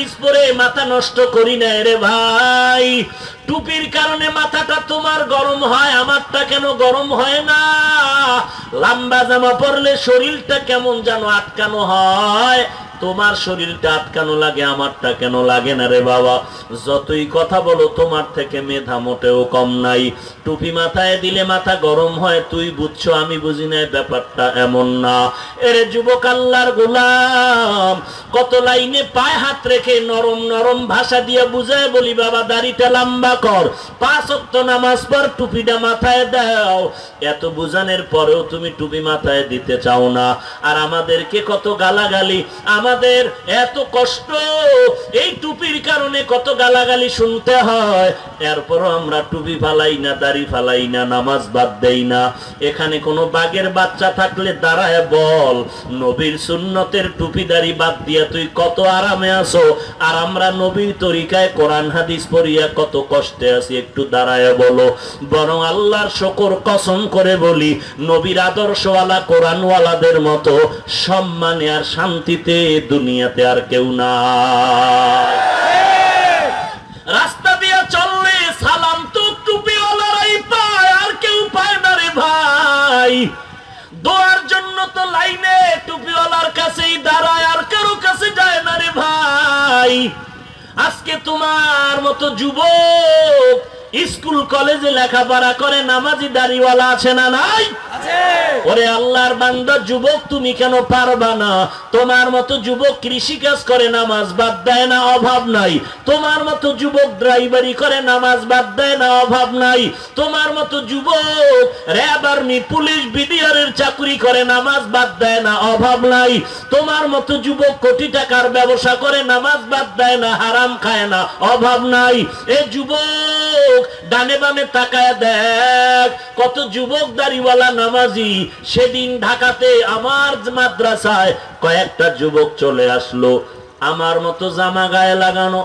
হাদিস পরে মাথা নষ্ট করি না রে ভাই। টুপির কারণে মাথাটা তোমার গরম হয়, আমারটা কেন গরম হয় না? লম্বা জামা পরলে শরীরটা কেমন যেন আটকানো হয়। তোমার শরীরটা আটকানো লাগে, আমারটা কেন লাগে না রে বাবা? যতই কথা বলো, তোমার থেকে মেধা মোটেও কম নাই। টুপি মাথায় দিলে মাথা গরম হয়, তুই বুঝছ, আমি বুঝি না ব্যাপারটা এমন না। এরে যুবক আল্লাহর গোলাম, কত লাইনে পায়ে হাত রেখে নরম নরম ভাষা দিয়ে বুঝায় বলি, বাবা, দাড়িটা লম্বা কর, পাঁচ অক্ত নামাজ পর টুপিটা মাথায় দাও। এত বুঝানোর পরেও তুমি টুপি মাথায় দিতে চাও না। আর আমাদেরকে কত গালাগালি আমাদের এত কষ্ট। এই টুপির কারণে কত গালাগালি শুনতে হয়। এরপরও আমরা টুপি ফালাই না, দাড়ি ফালাই না, নামাজ বাদ দেই না। এখানে কোনো বাঘের বাচ্চা থাকলে দাঁড়ায় বল। নবীর সুন্নতের টুপি দাড়ি বাদ দিয়া তুই কত আরামে আছো? আর আমরা নবীর তরিকায় কোরআন হাদিস পড়িয়া কত কষ্টে আছি, একটু দাঁড়ায় বলো। বরং আল্লাহর শকর কসম করে বলি, নবীর আদর্শওয়ালা কোরআনওয়ালাদের মতো সম্মানে আর শান্তিতে দুনিয়াতে আর কেউ না। রাস্তা দিয়ে চললে সালাম তো টুপিওয়ালারাই পায়, আর কেউ পায় না রে ভাই। দোয়ার জন্য তো লাইনে টুপিওয়ালার কাছেই দাঁড়ায়, আর কারও কাছে যায় না রে ভাই। আজকে তোমার মতো যুবক স্কুল কলেজে লেখাপড়া করে নামাজি দাড়িওয়ালা আছে না নাই? ওরে আল্লাহর বান্দা যুবক তুমি কেন পারবা না? তোমার মতো যুবক কৃষি কাজ করে নামাজ বাদ দেয় না অভাব নাই। তোমার মতো যুবক ড্রাইভারি করে নামাজ বাদ দেয় না অভাব নাই। তোমার মতো যুবক র্যাব আর্মি পুলিশ বিডিআরের চাকরি করে নামাজ বাদ দেয় না অভাব নাই। তোমার মতো যুবক কোটি টাকার ব্যবসা করে নামাজ বাদ দেয় না হারাম খায় না অভাব নাই। এ যুবক ডানে বামে তাকায় দেখ, কত যুবক দাড়িওয়ালা নামাজি। সেদিন ঢাকাতে আমার মাদ্রাসায় কয়েকটা যুবক চলে আসলো। আমার মতো জামা গায়ে লাগানো,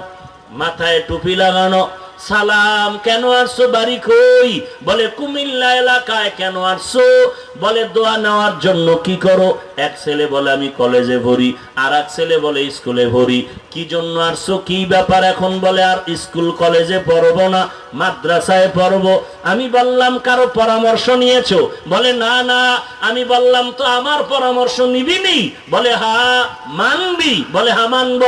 মাথায় টুপি লাগানো সালাম, কেন আসছো বাড়ি কই? বলে, কুমিল্লা এলাকায় কেন আসছো বলে, দোয়া নেওয়ার জন্য কি করো? এক ছেলে বলে, আমি কলেজে ভরি। আর এক ছেলে বলে, স্কুলে ভরি। কি জন্য আসছো কি ব্যাপার এখন? বলে, আর স্কুল কলেজে পড়ব না, মাদ্রাসায় পড়ব। আমি বললাম, কারও পরামর্শ নিয়েছো? বলে, না না। আমি বললাম, তো আমার পরামর্শ নিবি নি বলে, হা, মানবি? বলে, হা, মানব।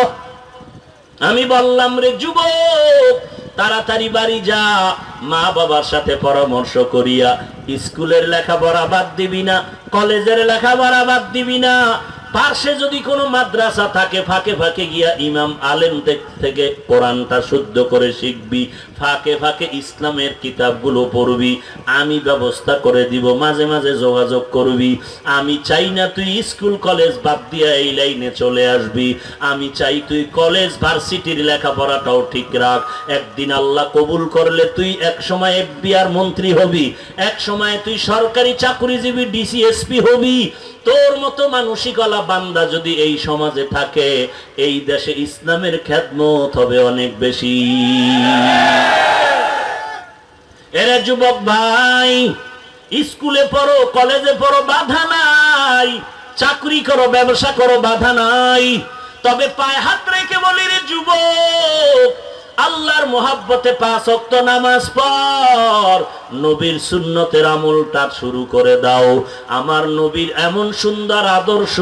আমি বললাম, রে যুবক তাড়াতাড়ি বাড়ি যা। মা বাবার সাথে পরামর্শ করিয়া, স্কুলের লেখাপড়া বাদ দিবি না, কলেজের লেখাপড়া বাদ দিবি না। পার্শ্বে যদি কোনো মাদ্রাসা থাকে, ফাঁকে ফাঁকে গিয়া ইমাম আলেম থেকে- কোরআনটা শুদ্ধ করে শিখবি, ফাঁকে ফাঁকে ইসলামের কিতাবগুলো পড়বি, আমি ব্যবস্থা করে দিব, মাঝে মাঝে যোগাযোগ করবি, আমি চাই না তুই স্কুল, কলেজ বাদ দিয়া এই লাইনে চলে আসবি, আমি চাই তুই কলেজ, ভার্সিটির লেখাপড়াটাও ঠিক রাখ, একদিন আল্লাহ কবুল করলে তুই এক সময় এফবিআর মন্ত্রী হবি, এক সময় তুই সরকারি চাকরিজীবী, ডিসিএসপি হবি তোর মতো মানসিকলা বান্দা যদি এই সমাজে থাকে, এই দেশে ইসলামের খ্যাতমত হবে অনেক বেশি। এরা যুবক ভাই, স্কুলে পড়ো, কলেজে পড়ো, বাধা নাই। চাকরি করো, ব্যবসা করো, বাধা নাই। তবে পায়ে হাত রেখে বলি রে যুবক আল্লাহর মোহাব্বতে পাঁচ অক্ত নামাজ পর নবীর সুন্নতের আমলটা শুরু করে দাও। আমার নবীর এমন সুন্দর আদর্শ,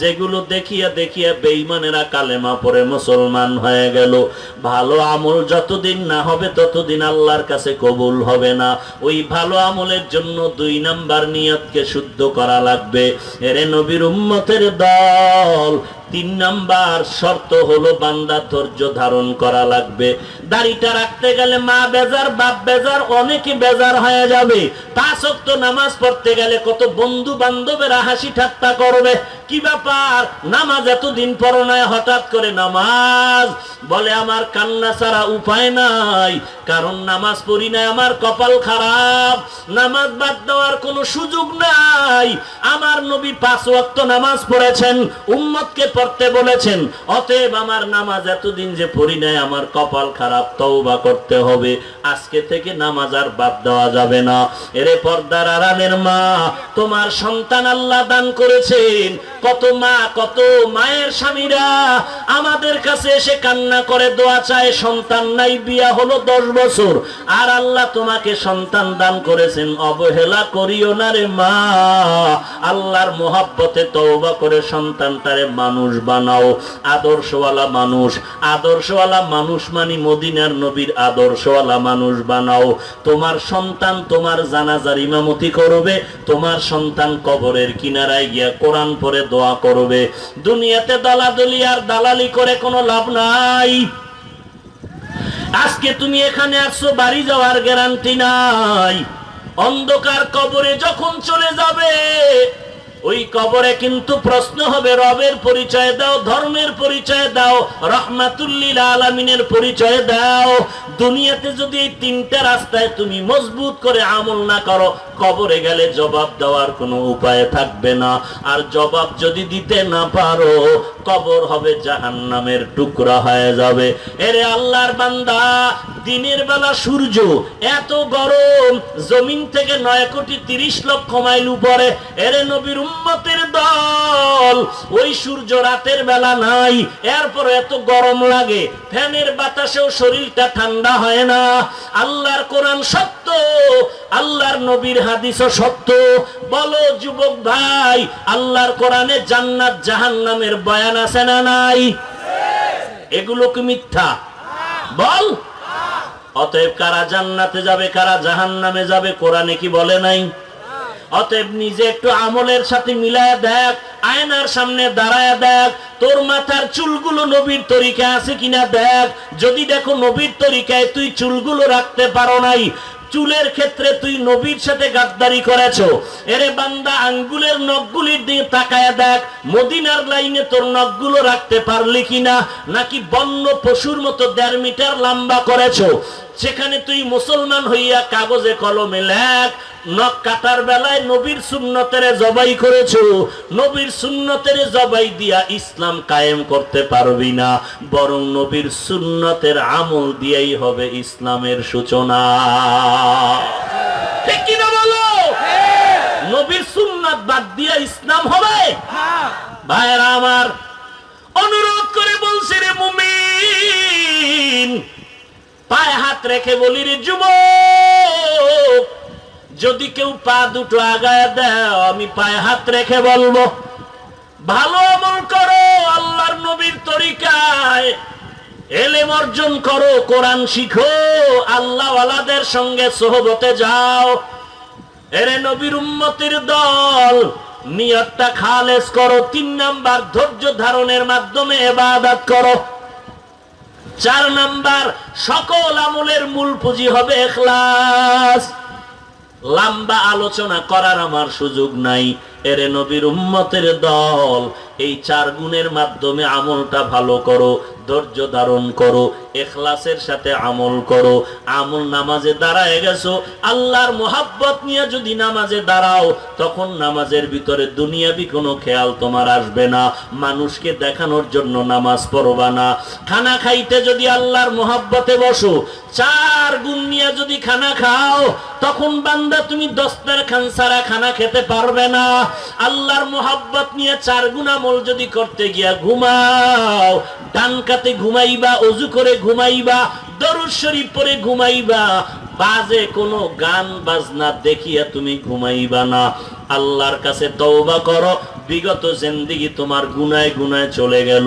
যেগুলো দেখিয়া দেখিয়া বেঈমানেরা কালেমা পরে মুসলমান হয়ে গেল। ভালো আমল যতদিন না হবে, ততদিন আল্লাহর কাছে কবুল হবে না। ওই ভালো আমলের জন্য দুই নাম্বার নিয়তকে শুদ্ধ করা লাগবে। এরে নবীর উম্মতের দল তিন নাম্বার শর্ত হলো বান্দা ধৈর্য ধারণ করা লাগবে। দাড়িটা রাখতে গেলে মা বেজার, বাপ বেজার, অনেকে বেজার হয়ে যাবে। তা সত্য নামাজ পড়তে গেলে কত বন্ধু বান্ধবেরা হাসি ঠাট্টা করবে। কি ব্যাপার? নামাজ এতদিন পড়ো নাই, হঠাৎ করে নামাজ? বলে, আমার কান্না ছাড়া উপায় নাই, কারণ নামাজ পড়ি নাই, আমার কপাল খারাপ। নামাজ বাদ দেওয়ার কোনো সুযোগ নাই। আমার নবী পাঁচ ওয়াক্ত নামাজ পড়েছেন, উম্মতকে পড়তে বলেছেন, অতএব আমার নামাজ এতদিন যে পড়ি নাই, আমার কপাল খারাপ, তওবা করতে হবে। আজকে থেকে নামাজ আর বাদ দেওয়া যাবে না। এরে পর্দার আড়ালের মা, তোমার সন্তান আল্লাহ দান করেছেন কত মা, কত মায়ের স্বামীরা আমাদের কাছে এসে কান্না করে, দোয়া চায়, সন্তান নাই, বিয়া হলো দশ বছর। আর আল্লাহ তোমাকে সন্তান দান করেছেন, অবহেলা করিও না রে মা। আল্লাহর মোহাব্বতে তওবা করে সন্তানটারে মানুষ বানাও। আদর্শওয়ালা মানুষ আদর্শওয়ালা মানুষ মানি মদিনার নবীর আদর্শওয়ালা মানুষ বানাও। তোমার সন্তান তোমার জানাজার ইমামতি করবে, তোমার সন্তান কবরের কিনারায় গিয়া কোরআন পরে দোয়া করবে। দুনিয়াতে দালাদলি আর দালালি করে কোনো লাভ নাই। আজকে তুমি এখানে আসছো, বাড়ি যাওয়ার গ্যারান্টি নাই। অন্ধকার কবরে যখন চলে যাবে ওই কবরে কিন্তু প্রশ্ন হবে, রবের পরিচয় দাও, ধর্মের পরিচয় দাও, রহমাতুল্লিল আলমিনের পরিচয় দাও। দুনিয়াতে যদি এই তিনটা রাস্তায় তুমি মজবুত করে আমল না করো, কবরে গেলে জবাব দেওয়ার কোনো উপায় থাকবে না। আর জবাব যদি দিতে না পারো, কবর হবে জাহান্নামের টুকরা হয়ে যাবে। এরে আল্লাহর বান্দা, দিনের বেলা সূর্য এত গরম, জমিন থেকে নয় কোটি তিরিশ লক্ষ মাইল উপরে, এরে নবীর উম্মতের দল। ওই সূর্য রাতের বেলা নাই এরপর এত গরম লাগে। ফ্যানের বাতাসেও শরীরটা ঠান্ডা হয় না। আল্লাহর কোরআন সত্য, আল্লাহর নবীর হাদিসও সত্য। বলো, যুবক ভাই, আল্লাহর কোরআনে জান্নাত জাহান্নামের বয়ান আছে না নাই? এগুলো কি মিথ্যা? বল। অতএব কারা জান্নাতে যাবে, কারা জাহান্নামে যাবে, কোরআনে কি বলে নাই? অতএব নিজে একটু আমলের সাথে মিলায় দেখ, আয়নার সামনে দাঁড়ায় দেখ, তোর মাথার চুলগুলো নবীর তরিকা আছে কিনা দেখ। যদি দেখো নবীর তরিকায় তুই চুলগুলো রাখতে পারো নাই, চুলের ক্ষেত্রে তুই নবীর সাথে গাদ্দারি করেছ। এরে বান্দা, আঙ্গুলের নখগুলির দিকে তাকায় দেখ, মদিনার লাইনে তোর নখগুলো রাখতে পারলি কিনা, নাকি বন্য পশুর মতো দেড় মিটার লম্বা করেছ। সেখানে তুই মুসলমান হইয়া কাগজে কলমে লেখ নখ কাটার বেলায় নবীর সুন্নতের জবাই করেছ। নবীর সুন্নতের জবাই দিয়া ইসলাম কায়েম করতে পারবি না। বরং নবীর সুন্নতের আমল দিয়েই হবে ইসলামের সূচনা। ঠিক কিনা বলো? নবীর সুন্নাত বাদ দিয়া ইসলাম হবে? ভাইয়েরা আমার, অনুরোধ করে বলছি রে মুমিন, পায়ে হাত রেখে বলি রে যুবক যদি কেউ পা দুটো আগায় দাও আমি পায়ে হাত রেখে বলব, ভালো আমল করো, আল্লাহর নবীর তরিকায়। এলেম অর্জন করো, কোরআন শিখো আল্লাহ ওয়ালাদের সঙ্গে সোহবতে যাও। এরে নবীর উম্মতির দল, নিয়তটা খালেস করো, তিন নাম্বার ধৈর্য ধারণের মাধ্যমে এবাদত করো। চার নাম্বার, সকল আমলের মূল পুঁজি হবে এখলাস। লম্বা আলোচনা করার আমার সুযোগ নাই। এরে নবীর উম্মতের দল, এই চার গুণের মাধ্যমে আমলটা ভালো করো, ধৈর্য ধারণ করো, এখলাসের সাথে আমল করো। আমল নামাজে দাঁড়ায় গেছো, আল্লাহর মোহাব্বত নিয়ে যদি নামাজে দাঁড়াও, তখন নামাজের ভিতরে দুনিয়াবি কোনো খেয়াল তোমার আসবে না। মানুষকে দেখানোর জন্য নামাজ পড়বা না। খানা খাইতে যদি আল্লাহর মোহাব্বতে বসো, চার গুণ নিয়ে যদি খানা খাও তখন বান্দা তুমি দস্তার খান সারা খানা খেতে পারবে না। আল্লাহর মোহাব্বত নিয়ে চার গুণামল যদি করতে গিয়া ঘুমাও, ডান কাতে ঘুমাইবা, অজু করে ঘুমাইবা, দরুদ শরীফ পরে ঘুমাইবা, বাজে কোনো গান বাজনা দেখিয়া তুমি ঘুমাইবা না। আল্লাহর কাছে তওবা করো বিগত জিন্দিগি তোমার গুনায় গুনায় চলে গেল।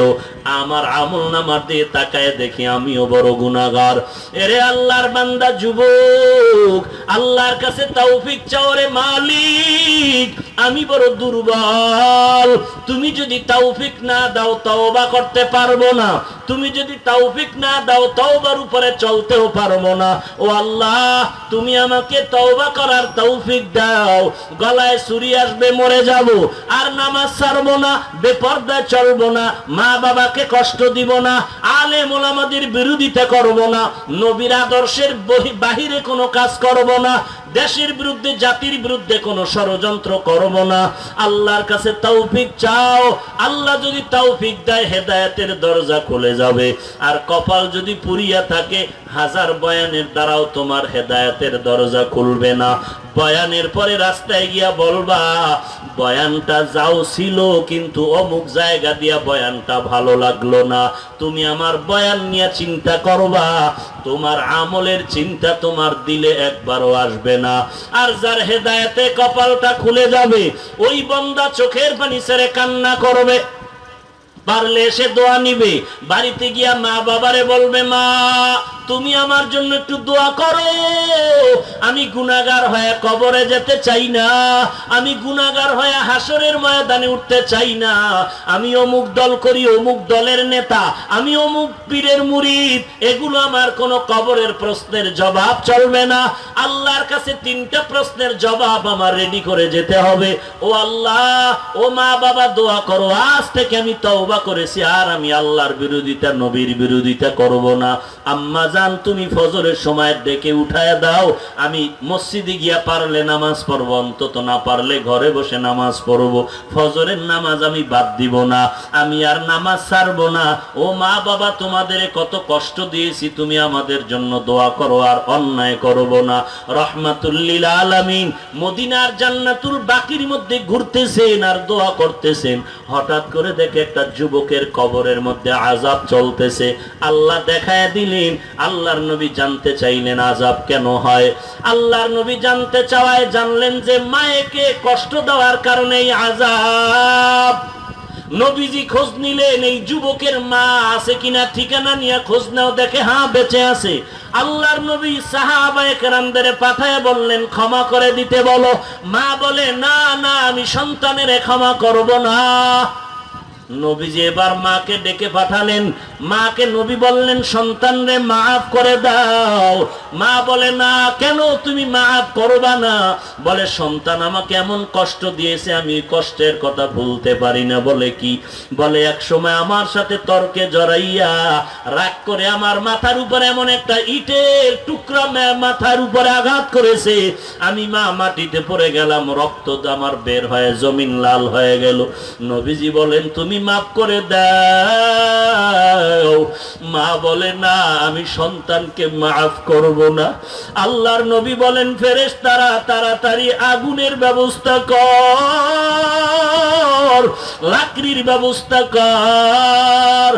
আমার আমল নামার দিয়ে তাকায় দেখি আমিও বড় গুনাগার এরে আল্লাহর বান্দা যুবক, আল্লাহর কাছে তৌফিক চাও রে মালিক। আমি বড় দুর্বল। তুমি যদি তৌফিক না দাও, তওবা করতে পারব না। তুমি যদি তৌফিক না দাও, তওবার উপরে চলতেও পারব না। ও আল্লাহ, তুমি আমাকে তওবা করার তৌফিক দাও। গলায় ছুরি আসবে, মরে যাব। আর নামাজ ছাড়বো না, বেপর্দায় চলবো না মা বাবাকে কষ্ট দিব না আলে মোলামাদের বিরোধিতা করব না, নবীর আদর্শের বহি- বাহিরে কোনো কাজ করব না, দেশের বিরুদ্ধে, জাতির বিরুদ্ধে কোনো ষড়যন্ত্র করব না। আল্লাহর কাছে তৌফিক চাও। আল্লাহ যদি তৌফিক দেয়, হেদায়েতের দরজা খুলে যাবে। আর কপাল যদি পুরিয়া থাকে হাজার বয়ানের দ্বারাও তোমার হেদায়তের দরজা খুলবে না। বয়ানের পরে রাস্তায় গিয়া বলবা, বয়ানটা যাও ছিল, কিন্তু অমুক জায়গা দিয়া বয়ানটা ভালো লাগল না। তুমি আমার বয়ান নিয়ে চিন্তা করবা, তোমার আমলের চিন্তা তোমার দিলে একবারও আসবে না। আর যার হেদায়েতে কপালটা খুলে যাবে, ওই বন্দা চোখের পানি ছেড়ে কান্না করবে। পারলে এসে দোয়া নিবে। বাড়িতে গিয়া মা বাবারে বলবে, মা তুমি আমার জন্য একটু দোয়া করো। আমি গুনাগার হয়ে কবরে যেতে চাই না। আমি গুনাগার হয়ে হাসরের ময়দানে উঠতে চাই না। আমি অমুক দল করি, অমুক দলের নেতা। আমি অমুক পীরের মুরিদ। এগুলো আমার কোনো কবরের প্রশ্নের জবাব চলবে না। আল্লাহর কাছে তিনটা প্রশ্নের জবাব আমার রেডি করে যেতে হবে। ও আল্লাহ, ও মা বাবা, দোয়া করো। আজ থেকে আমি তওবা করেছি। আর আমি আল্লাহর বিরোধিতা, নবীর বিরোধিতা করব না। আম্মা জান তুমি ফজরের সময় ডেকে উঠায় দাও। আমি মসজিদে গিয়া পারলে নামাজ পড়ব, অন্তত না পারলে ঘরে বসে নামাজ পড়ব। ফজরের নামাজ আমি বাদ দিব না, আমি আর নামাজ ছাড়বো না। ও মা বাবা, তোমাদের কত কষ্ট দিয়েছি, তুমি আমাদের জন্য দোয়া করো আর অন্যায় করব না। রহমাতুল্লিল আলামিন মদিনার জান্নাতুল বাকির মধ্যে ঘুরতেছেন আর দোয়া করতেছেন। হঠাৎ করে দেখে একটা যুবকের কবরের মধ্যে আজাব চলতেছে। আল্লাহ দেখায় দিলেন আল্লাহর নবী জানতে চাইলেন আজাব কেন হয়? আল্লাহর নবী জানতে চাওয়ায় জানলেন যে মায়েকে কষ্ট দেওয়ার কারণে আজাব নবীজি খোঁজ নিলেন, এই যুবকের মা আছে কিনা ঠিকানা নিয়ে খোঁজ নাও, দেখে হ্যাঁ বেঁচে আছে। আল্লাহর নবী সাহাবায়ে কেরামদের পাঠায় বললেন, ক্ষমা করে দিতে বলো। মা বলে, না না, আমি সন্তানের ক্ষমা করব না। নবীজি এবার মাকে ডেকে পাঠালেন মাকে নবী বললেন সন্তান রে মাফ করে দাও। মা বলে, না, কেন তুমি মাফ করবা না? বলে, সন্তান আমাকে এমন কষ্ট দিয়েছে, আমি কষ্টের কথা ভুলতে পারি না। বলে, কি? বলে, এক সময় আমার সাথে তর্কে জড়াইয়া রাগ করে আমার মাথার উপরে এমন একটা ইটের টুকরা মাথার উপরে আঘাত করেছে। আমি মা মাটিতে পড়ে গেলাম, রক্ত আমার বের হয়ে জমিন লাল হয়ে গেল। নবীজি বলেন, তুমি মাফ করে দাও। মা বলে, না, আমি সন্তানকে মাফ করব না। আল্লাহর নবী বলেন ফেরেশ তারা তাড়াতাড়ি আগুনের ব্যবস্থা কর, লাকড়ির ব্যবস্থা কর।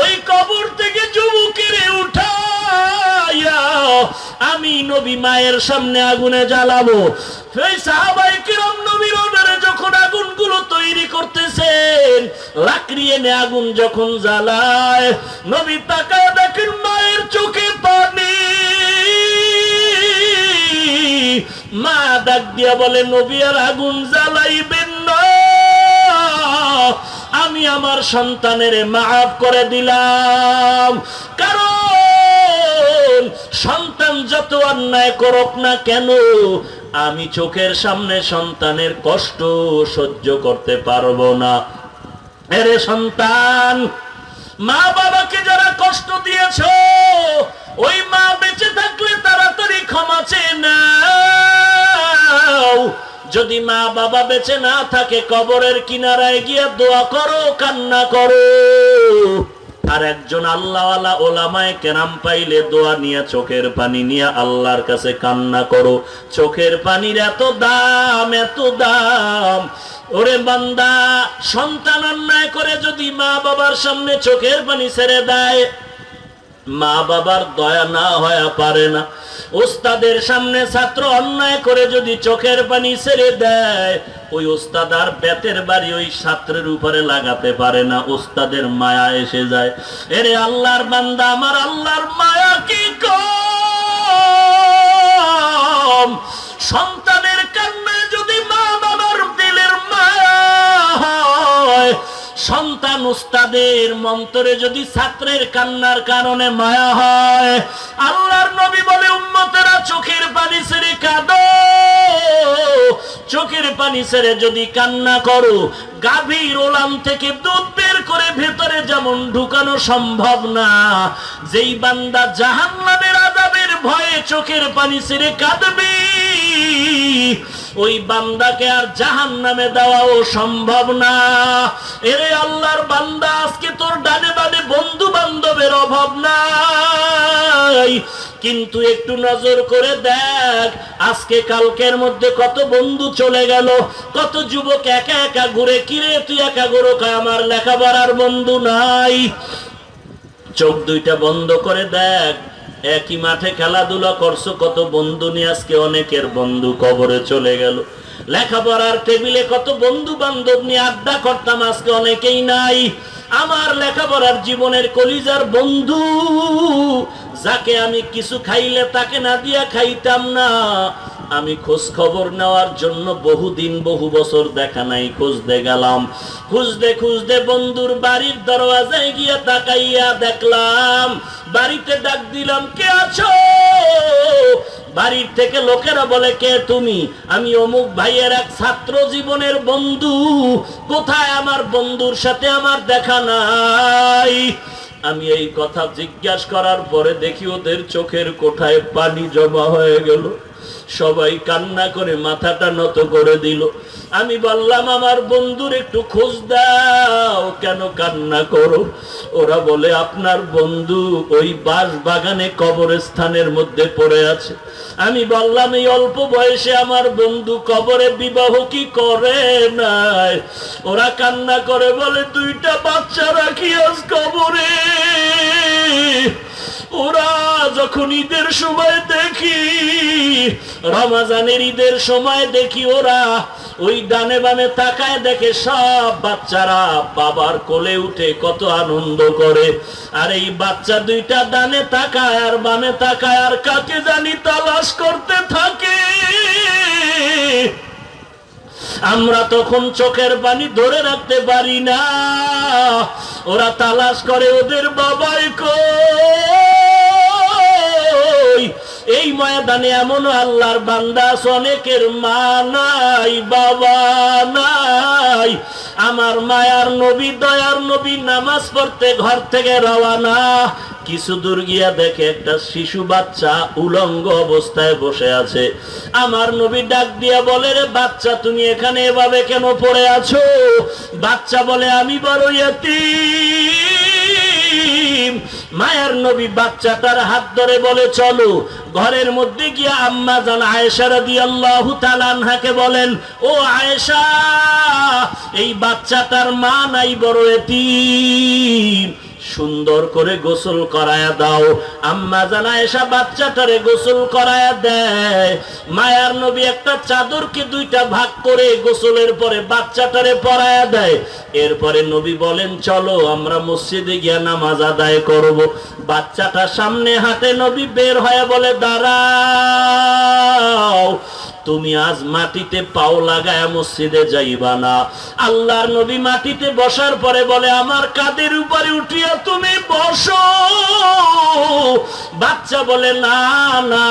ওই কবর থেকে যুবকের উঠাইয়া আমি নবী মায়ের সামনে আগুনে জ্বালাবো। সেই সাহাবাই কিরম নবীর যখন আগুনগুলো তৈরি করতেছেন। লাকড়ি এনে আগুন যখন জ্বালায়, নবী তাকায় দেখেন মায়ের চোখে পানি। মা ডাক দিয়া বলে, নবী আর আগুন জ্বালাইবেন না। আমি আমার সন্তানের মাফ করে দিলাম। কারণ সন্তান যত অন্যায় করুক না কেন আমি চোখের সামনে সন্তানের কষ্ট সহ্য করতে পারব না। এরে সন্তান মা বাবাকে যারা কষ্ট দিয়েছ, ওই মা বেঁচে থাকলে তাড়াতাড়ি ক্ষমা চেয়ে যদি মা বাবা বেঁচে না থাকে কবরের কিনারায় গিয়ে দোয়া করো, কান্না করো। আর একজন আল্লাহওয়ালা ওলামায় কেরাম পাইলে দোয়া নিয়ে চোখের পানি নিয়ে আল্লাহর কাছে কান্না করো। চোখের পানির এত দাম এত দাম। ওরে বান্দা, সন্তান অন্যায় করে যদি মা বাবার সামনে চোখের পানি ছেড়ে দেয় মা বাবার দয়া না হয়ে পারে না। ওস্তাদের সামনে ছাত্র অন্যায় করে যদি চোখের পানি ছেড়ে দেয়, ওই ওস্তাদ আর বেতের বাড়ি ওই ছাত্রের উপরে লাগাতে পারে না, ওস্তাদের মায়া এসে যায়। এরে আল্লাহর বান্দা, আমার আল্লাহর মায়া কি কম উস্তাদের মন্তরে যদি ছাত্রের কান্নার কারণে মায়া হয়, আল্লাহর নবী বলে, উম্মতেরা চোখের পানি ছেড়ে কাঁদো। চোখের পানি ছেড়ে যদি কান্না করো, গাভীর ওলাম থেকে দুধ বের করে ভেতরে যেমন ঢুকানো সম্ভব না, যেই বান্দা জাহান্নামের আজাবের ভয়ে চোখের পানি ছেড়ে কাঁদবি। ওই বান্দাকে আর জাহান নামে দেওয়াও সম্ভব না। এরে আল্লাহর বান্দা, আজকে তোর ডানে বানে বন্ধু বান্ধবের অভাব নাই। কিন্তু একটু নজর করে দেখ, আজকে কালকের মধ্যে কত বন্ধু চলে গেল, কত যুবক একা একা ঘুরে কিরে তুই একা ঘুরো আমার লেখাপড়ার বন্ধু নাই। চোখ দুইটা বন্ধ করে দেখ একই মাঠে খেলাধুলা করছ, কত বন্ধু নিয়ে আজকে অনেকের বন্ধু কবরে চলে গেল। লেখাপড়ার টেবিলে কত বন্ধু বান্ধব নিয়ে আড্ডা করতাম, আজকে অনেকেই নাই। আমার লেখাপড়ার জীবনের কলিজার বন্ধু, যাকে আমি কিছু খাইলে তাকে না দিয়া খাইতাম না। আমি খোঁজ খবর নেওয়ার জন্য বহুদিন, বহু বছর দেখা নাই, খুঁজতে গেলাম। খুঁজতে খুঁজতে বন্ধুর বাড়ির দরওয়াজায় গিয়া তাকাইয়া দেখলাম, বাড়িতে ডাক দিলাম, কে আছো? বাড়ির থেকে লোকেরা বলে, কে তুমি? আমি অমুক ভাইয়ের এক ছাত্র জীবনের বন্ধু, কোথায় আমার বন্ধুর সাথে আমার দেখা নাই? আমি এই কথা জিজ্ঞাসা করার পরে দেখি ওদের চোখের কোঠায় পানি জমা হয়ে গেল। সবাই কান্না করে মাথাটা নত করে দিল। আমি বললাম, আমার বন্ধুর একটু খোঁজ দাও, কেন কান্না করো? ওরা বলে, আপনার বন্ধু ওই বাস বাগানে কবরস্থানের মধ্যে পড়ে আছে। আমি বললাম, এই অল্প বয়সে আমার বন্ধু কবরে বিবাহ কি করে নাই? ওরা কান্না করে বলে, দুইটা বাচ্চা রাখি আজ কবরে। ওরা যখন ঈদের সময় দেখি, রমাজানের ঈদের সময় দেখি ওরা ওই ডানে বামে তাকায় দেখে সব বাচ্চারা বাবার কোলে উঠে কত আনন্দ করে। আর এই বাচ্চা দুইটা ডানে তাকায়, আর বামে তাকায়, আর কাকে জানি তালাশ করতে থাকে। আমরা তখন চোখের পানি ধরে রাখতে পারি না। ওরা তালাশ করে, ওদের বাবাই কই? এই ময়দানে এমন আল্লাহর বান্দা অনেকের মা নাই, বাবা নাই। আমার মায়ার নবী, দয়ার নবী নামাজ পড়তে ঘর থেকে রওয়ানা কিছু দূর গিয়া দেখে একটা শিশু বাচ্চা উলঙ্গ অবস্থায় বসে আছে। আমার নবী ডাক দিয়া বলে, রে বাচ্চা, তুমি এখানে এভাবে কেন পড়ে আছো? বাচ্চা বলে, আমি বড় ইয়তীম মায়ের নবী বাচ্চা তার হাত ধরে বলে, চলো। ঘরের মধ্যে গিয়া আম্মা জান আয়েশা তাআলা আনহাকে বলেন, ও আয়েশা, এই বাচ্চা তার মা নাই বড় এতিম। সুন্দর করে গোসল করায়া দাও। আম্মা জানা এসা বাচ্চাটারে গোসল করায়া দেয়। মায়ার নবী একটা চাদরকে দুইটা ভাগ করে গোসলের পরে বাচ্চাটারে পরায়া দেয়। এরপরে নবী বলেন, চলো, আমরা মসজিদে গিয়া নামাজ আদায় করব। বাচ্চাটা সামনে হাতে নবী বের হয়ে বলে, দাঁড়াও। তুমি আজ মাটিতে পাও লাগায় মসজিদে যাইবা না। আল্লাহর নবী মাটিতে বসার পরে বলে, আমার কাদের উপরে উঠিয়া তুমি বসো। বাচ্চা বলে, না না।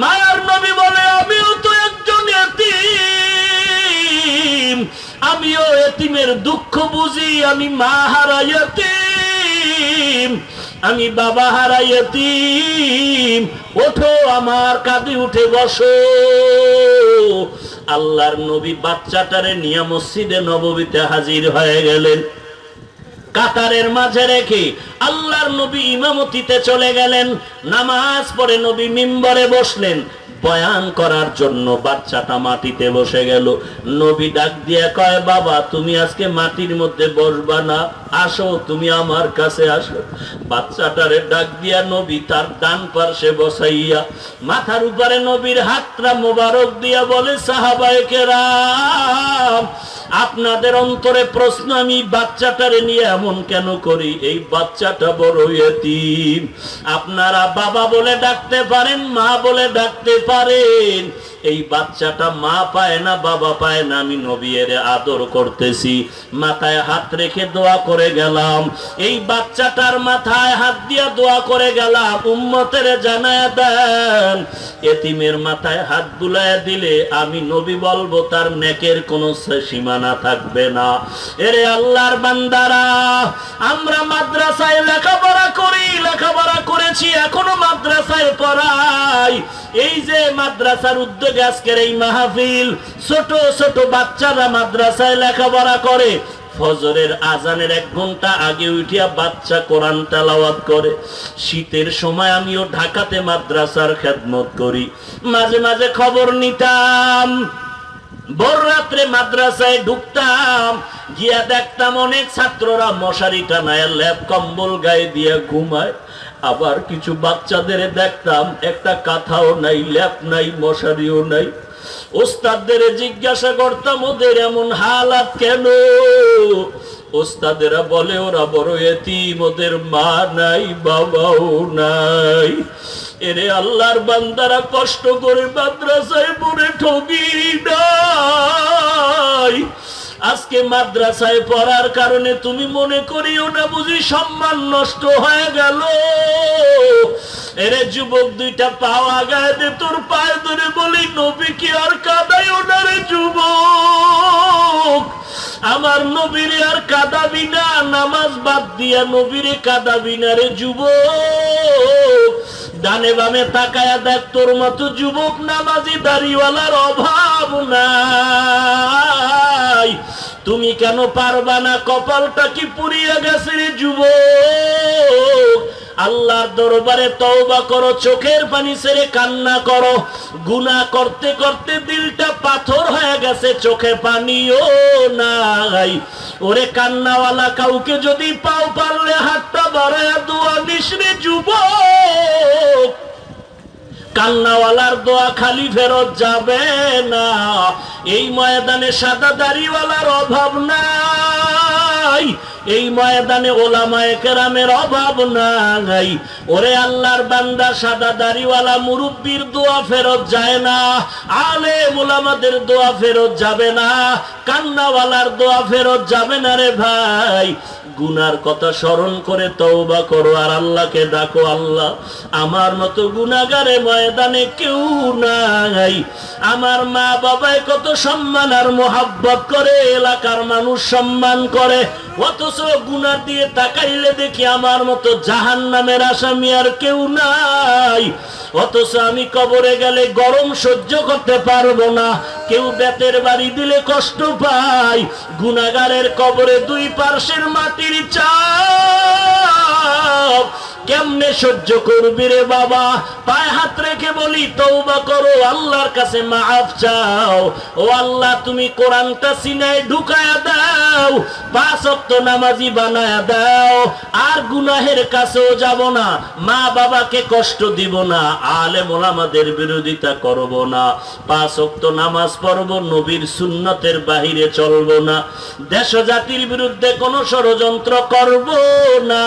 মায়ার নবী বলে, আমিও তো একজন এতিম। আমিও এতিমের দুঃখ বুঝি, আমি মা হারাই এতিম। আমি বাবা হারাই এতিম ওঠো আমার কাঁধে উঠে বসো। আল্লাহর নবী বাচ্চাটারে নিয়ে মসজিদে নববীতে হাজির হয়ে গেলেন। কাতারের মাঝে রেখে আল্লাহর নবী ইমামতিতে চলে গেলেন। নামাজ পড়ে নবী মিম্বরে বসলেন। বয়ান করার জন্য বাচ্চাটা মাটিতে বসে গেল। নবী ডাক দিয়া কয়, বাবা, তুমি আজকে মাটির মধ্যে বসবা না? আসো, তুমি আমার কাছে আসো। বাচ্চাটারে ডাক দিয়া নবী তার ডান পার্শ্বে বসাইয়া মাথার উপরে নবীর হাতটা মোবারক দিয়া বলে, সাহাবায়ে কেরাম, আপনাদের অন্তরে প্রশ্ন আমি বাচ্চাটারে নিয়ে এমন কেন করি? এই বাচ্চাটা বড় এতিম। আপনারা বাবা বলে ডাকতে পারেন, মা বলে ডাকতে পারেন। পারেন। এই বাচ্চাটা মা পায় না, বাবা পায় না, আমি নবীর আদর করতেছি। মাথায় হাত রেখে দোয়া করে গেলাম। এই বাচ্চাটার মাথায় হাত দিয়া দোয়া করে গেলাম। উম্মতের জানায় দেন, এতিমের মাথায় হাত বুলায় দিলে আমি নবী বলব, তার নেকের কোনো সীমানা থাকবে না। এরে আল্লাহর বান্দারা, আমরা মাদ্রাসায় লেখাপড়া করি, লেখাপড়া করেছি, এখনও মাদ্রাসায় পড়াই। এই যে মাদ্রাসার উদ্যোগে আজকের এই মাহফিল, ছোট ছোট বাচ্চারা মাদ্রাসায় লেখাপড়া করে, ফজরের আজানের এক ঘণ্টা আগে উঠিয়া বাচ্চা কোরআন তেলাওয়াত করে। শীতের সময় আমিও ঢাকাতে মাদ্রাসার খেদমত করি। মাঝে মাঝে খবর নিতাম। ভোর রাত্রে মাদ্রাসায় ঢুকতাম, গিয়া দেখতাম অনেক ছাত্ররা মশারি টানায় ল্যাপ কম্বল গায়ে দিয়ে ঘুমায়। আবার কিছু বাচ্চাদের দেখতাম, একটা কাঁথাও নাই, ল্যাপ নাই, মশারিও নাই। ওস্তাদদের জিজ্ঞাসা করতাম, ওদের এমন হালাত কেন? ওস্তাদেরা বলে, ওরা বড় এতিম, ওদের মা নাই, বাবাও নাই। এরে আল্লাহর বান্দারা কষ্ট করে মাদ্রাসায় পড়ে ঠগি নাই। আজকে মাদ্রাসায় পড়ার কারণে তুমি মনে করিও না বুঝি সম্মান নষ্ট হয়ে গেল। এরে যুবক দুইটা পাওয়া গায়ে তোর পায়ে ধরে বলি, নবী কি আর কাদাই ওনারে যুবক? আমার নবীরে আর কাদাবি না, নামাজ বাদ দিয়া নবীরে কাদাবি না রে যুবক। ডানে বামে তাকায়া দেখ, তোর মতো যুবক নামাজি দাড়িওয়ালার অভাব নাই। তুমি কেন পারবা না? কপালটা কি পুড়িয়ে গেছে রে যুবক? আল্লাহর দরবারে তওবা করো, চোখের পানি ছেড়ে কান্না করো। গুনাহ করতে করতে দিলটা পাথর হয়ে গেছে, চোখে পানিও নাই। ওরে কান্নাওয়ালা, কাউকে যদি পাও পারলে হাতটা বাড়ায় দোয়া নিসরে যুবক। কান্নাওয়ালার দোয়া খালি ফেরত যাবে না। এই ময়দানে সাদা দাড়িওয়ালার অভাব নাই। এই ময়দানে ওলামায়ে কেরামের অভাব নাই। ওরে আল্লাহর বান্দা, সাদা দাড়িওয়ালা মুরব্বির দোয়া ফেরত যায় না। আলে ওলামাদের দোয়া ফেরত যাবে না। কান্নাওয়ালার দোয়া ফেরত যাবে না রে ভাই। গুনার কথা স্মরণ করে তওবা করো, আর আল্লাহকে ডাকো, আল্লাহ আমার মতো গুনাগারে ময়দানে কেউ নাই। আমার মা বাবায় কত সম্মান আর মোহাব্বত করে, এলাকার মানুষ সম্মান করে। অথচ গুনা দিয়ে তাকাইলে দেখি আমার মতো জাহান নামের আসামি আর কেউ নাই। অথচ আমি কবরে গেলে গরম সহ্য করতে পারব না। কেউ বেতের বাড়ি দিলে কষ্ট পাই। গুণাগারের কবরে দুই পার্শ্বের মাটির চাপ। কেমনে সহ্য করবি রে বাবা। পায়ে হাত রেখে বলি তৌবা করো, আল্লাহর কাছে মাফ চাও। ও আল্লাহ, তুমি কোরআনটা সিনায় ঢুকায়া দাও, পাঁচ অক্ত নামাজি বানায়া দাও। আর গুনাহের কাছেও যাব না, মা বাবাকে কষ্ট দিব না আলে মোলামাদের বিরোধিতা করব না। পাঁচ অক্ত নামাজ পড়ব, নবীর সুন্নতের বাহিরে চলব না। দেশ জাতির বিরুদ্ধে কোনো ষড়যন্ত্র করব না।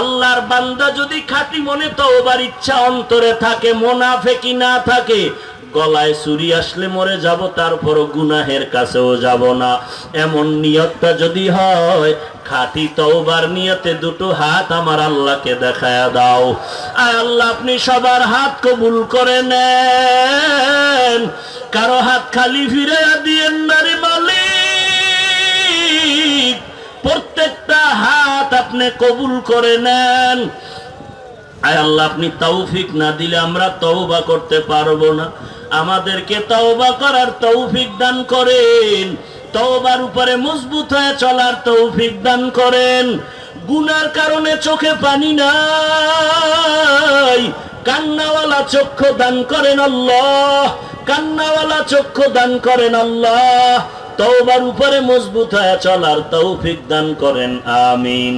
আল্লাহর বান্দা যদি খাঁটি মনে তওবার ইচ্ছা অন্তরে থাকে মোনাফেকি না থাকে, গলায় চুরি আসলে মরে যাব, তারপরও গুনাহের কাছেও যাব না। এমন নিয়তটা যদি হয়, খাঁটি তওবার নিয়তে দুটো হাত আমার আল্লাহকে দেখায়া দাও। আর আল্লাহ, আপনি সবার হাত কবুল করে নেন। কারও হাত খালি ফিরে দিয়েন না রে মালিক। প্রত্যেকটা হাত আপনি কবুল করে নেন। আয় আল্লাহ, আপনি তৌফিক না দিলে আমরা তওবা করতে পারব না। আমাদেরকে তওবা করার তৌফিক দান করেন। তওবার উপরে মজবুত হয়ে চলার তৌফিক দান করেন। গুনার কারণে চোখে পানি নাই। কান্নাওয়ালা চক্ষু দান করেন আল্লাহ। কান্নাওয়ালা চক্ষু দান করেন আল্লাহ। তওবার উপরে মজবুত হয়ে চলার তৌফিক দান করেন আমিন।